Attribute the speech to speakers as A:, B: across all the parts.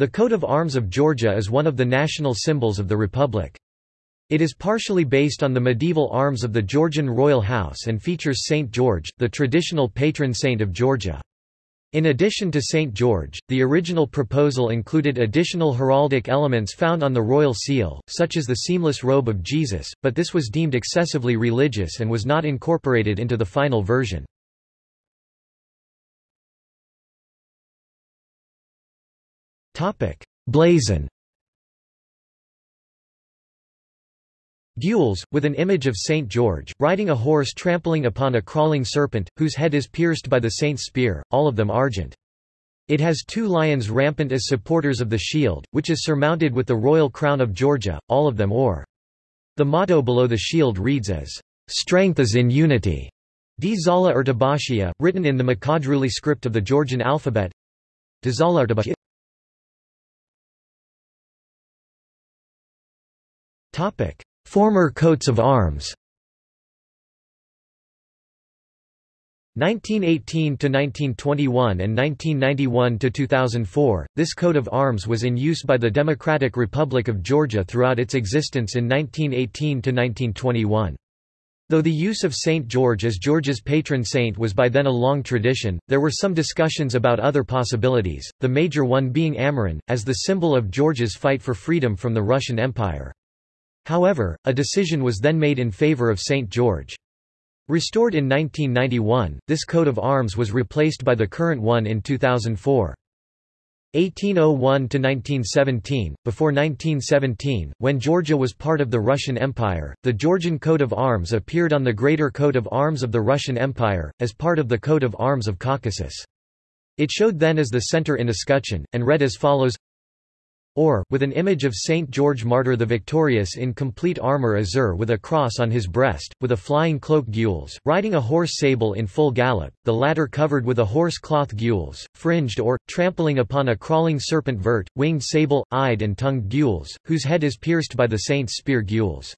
A: The coat of arms of Georgia is one of the national symbols of the republic. It is partially based on the medieval arms of the Georgian royal house and features St. George, the traditional patron saint of Georgia. In addition to St. George, the original proposal included additional heraldic elements found on the royal seal, such as the seamless robe of Jesus, but this was deemed excessively religious and was not incorporated into the final version. Blazon Gules, with an image of St. George, riding a horse trampling upon a crawling serpent, whose head is pierced by the saint's spear, all of them argent. It has two lions rampant as supporters of the shield, which is surmounted with the royal crown of Georgia, all of them or. The motto below the shield reads as, "'Strength is in unity' Dzala written in the Mkhedruli script of the Georgian alphabet. Topic. Former coats of arms 1918 to 1921 and 1991 to 2004 this coat of arms was in use by the Democratic Republic of Georgia throughout its existence in 1918 to 1921 Though the use of St. George as Georgia's patron saint was by then a long tradition, there were some discussions about other possibilities, the major one being Amirani, as the symbol of Georgia's fight for freedom from the Russian Empire. However, a decision was then made in favor of St. George. Restored in 1991, this coat of arms was replaced by the current one in 2004. 1801–1917, before 1917, when Georgia was part of the Russian Empire, the Georgian coat of arms appeared on the Greater Coat of Arms of the Russian Empire, as part of the coat of arms of Caucasus. It showed then as the center in escutcheon, and read as follows or, with an image of Saint George Martyr the Victorious in complete armour azure with a cross on his breast, with a flying cloak gules, riding a horse sable in full gallop, the latter covered with a horse cloth gules, fringed or, trampling upon a crawling serpent vert, winged sable, eyed and tongued gules, whose head is pierced by the saint's spear gules.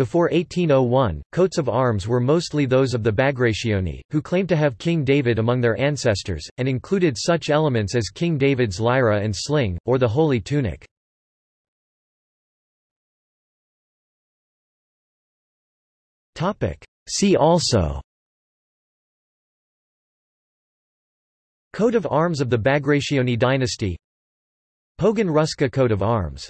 A: Before 1801, coats of arms were mostly those of the Bagrationi, who claimed to have King David among their ancestors, and included such elements as King David's lyra and sling, or the holy tunic. See also Coat of arms of the Bagrationi dynasty Pogoń Ruska coat of arms